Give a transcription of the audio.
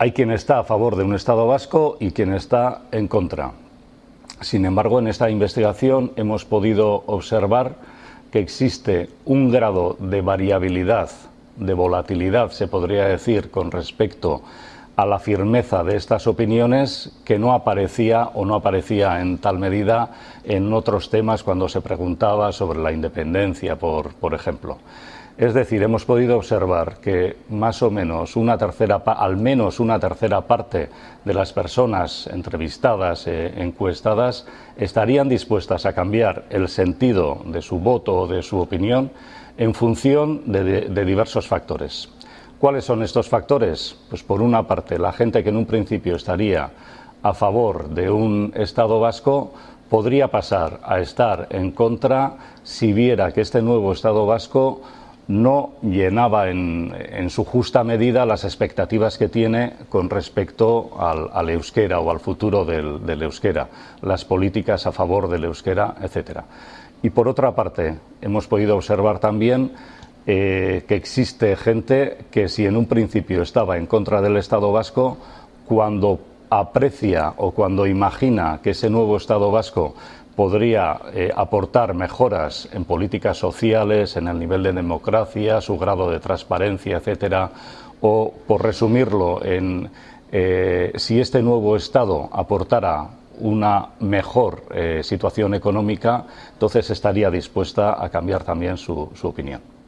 hay quien está a favor de un Estado vasco y quien está en contra. Sin embargo, en esta investigación hemos podido observar que existe un grado de variabilidad, de volatilidad, se podría decir, con respecto a la firmeza de estas opiniones que no aparecía o no aparecía en tal medida en otros temas cuando se preguntaba sobre la independencia, por, por ejemplo. Es decir, hemos podido observar que más o menos una tercera, al menos una tercera parte de las personas entrevistadas, e encuestadas, estarían dispuestas a cambiar el sentido de su voto o de su opinión en función de diversos factores. ¿Cuáles son estos factores? Pues por una parte, la gente que en un principio estaría a favor de un Estado vasco podría pasar a estar en contra si viera que este nuevo Estado vasco no llenaba en, su justa medida las expectativas que tiene con respecto al, euskera o al futuro del, euskera, las políticas a favor del euskera, etc. Y por otra parte, hemos podido observar también eh, que existe gente que si en un principio estaba en contra del Estado vasco, cuando aprecia o cuando imagina que ese nuevo Estado vasco podría eh, aportar mejoras en políticas sociales, en el nivel de democracia, su grado de transparencia, etcétera, o por resumirlo en eh, si este nuevo Estado aportara una mejor eh, situación económica, entonces estaría dispuesta a cambiar también su opinión.